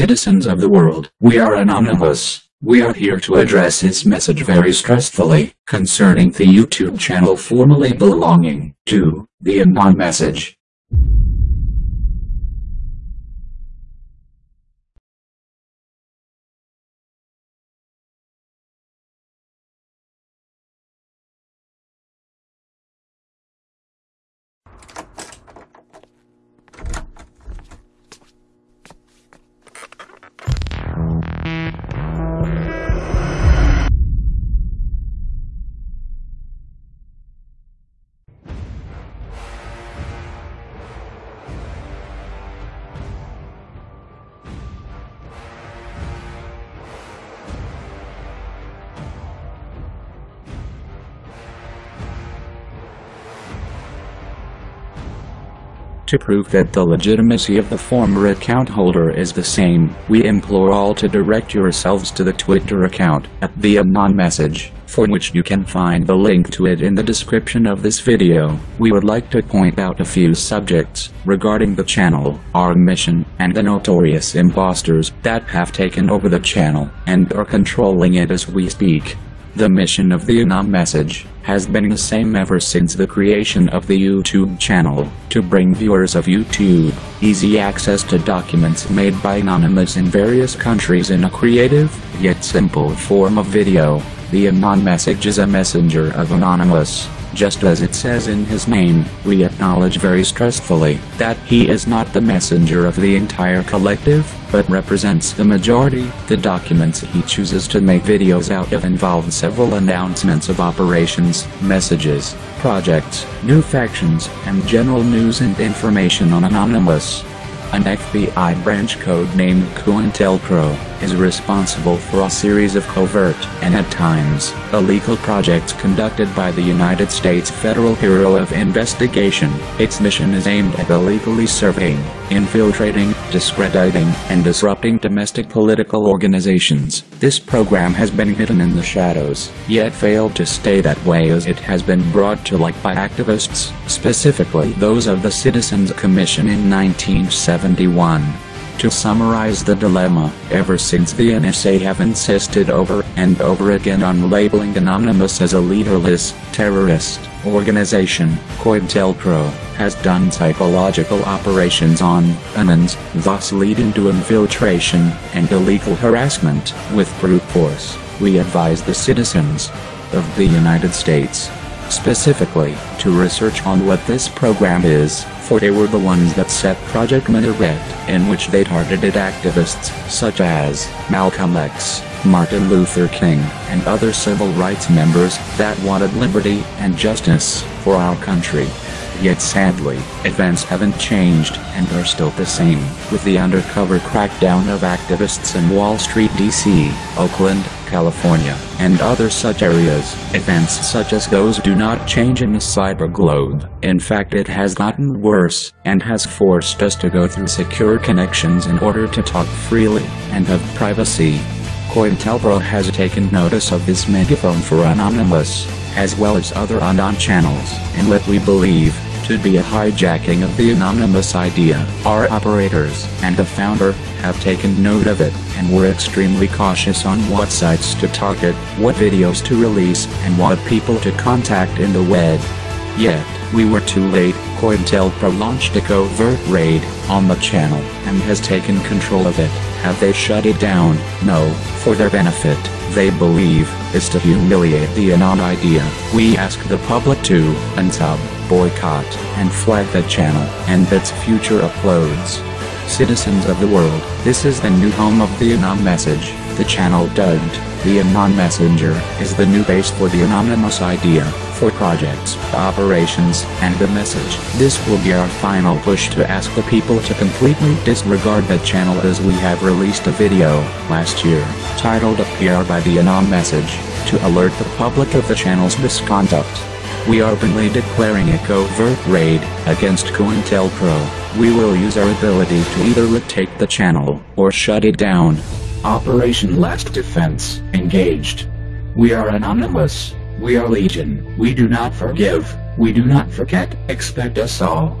Citizens of the world, we are anonymous. We are here to address this message very stressfully concerning the YouTube channel formerly belonging to the Anon message. To prove that the legitimacy of the former account holder is the same, we implore all to direct yourselves to the Twitter account at the Anon message, for which you can find the link to it in the description of this video. We would like to point out a few subjects regarding the channel, our mission, and the notorious imposters that have taken over the channel and are controlling it as we speak. The mission of the Anon message has been the same ever since the creation of the YouTube channel, to bring viewers of YouTube easy access to documents made by anonymous in various countries in a creative, yet simple form of video. The Anon message is a messenger of Anonymous. Just as it says in his name, we acknowledge very stressfully that he is not the messenger of the entire collective, but represents the majority. The documents he chooses to make videos out of involve several announcements of operations, messages, projects, new factions, and general news and information on Anonymous. An FBI branch code named COINTELPRO is responsible for a series of covert and at times illegal projects conducted by the United States Federal Bureau of Investigation. Its mission is aimed at illegally surveying, infiltrating, discrediting, and disrupting domestic political organizations. This program has been hidden in the shadows, yet failed to stay that way as it has been brought to light by activists, specifically those of the Citizens Commission in 1971. To summarize the dilemma, ever since the NSA have insisted over and over again on labeling Anonymous as a leaderless, terrorist, organization, COINTELPRO has done psychological operations on Anons, thus leading to infiltration and illegal harassment with brute force. We advise the citizens of the United States specifically, to research on what this program is, for they were the ones that set Project Minaret, in which they targeted activists such as Malcolm X, Martin Luther King, and other civil rights members that wanted liberty and justice for our country. Yet sadly, events haven't changed and are still the same, with the undercover crackdown of activists in Wall Street, D.C., Oakland, California, and other such areas. Events such as those do not change in the cyber globe. In fact it has gotten worse, and has forced us to go through secure connections in order to talk freely, and have privacy. COINTELPRO has taken notice of this megaphone for Anonymous, as well as other Anon channels, and what we believe to be a hijacking of the anonymous idea. Our operators and the founder have taken note of it, and were extremely cautious on what sites to target, what videos to release, and what people to contact in the web. Yet, we were too late, COINTELPRO launched a covert raid on the channel, and has taken control of it. Have they shut it down? No, for their benefit, they believe, is to humiliate the Anon idea. We ask the public to unsub, boycott, and flag the channel, and its future uploads. Citizens of the world, this is the new home of the Anon message. The channel dubbed, the Anon Messenger, is the new base for the anonymous idea, for projects, operations, and the message. This will be our final push to ask the people to completely disregard the channel as we have released a video, last year, titled A PR by the Anon Message, to alert the public of the channel's misconduct. We are openly declaring a covert raid against COINTELPRO. We will use our ability to either retake the channel or shut it down. Operation Last Defense engaged. We are anonymous. We are legion. We do not forgive. We do not forget. Expect us all.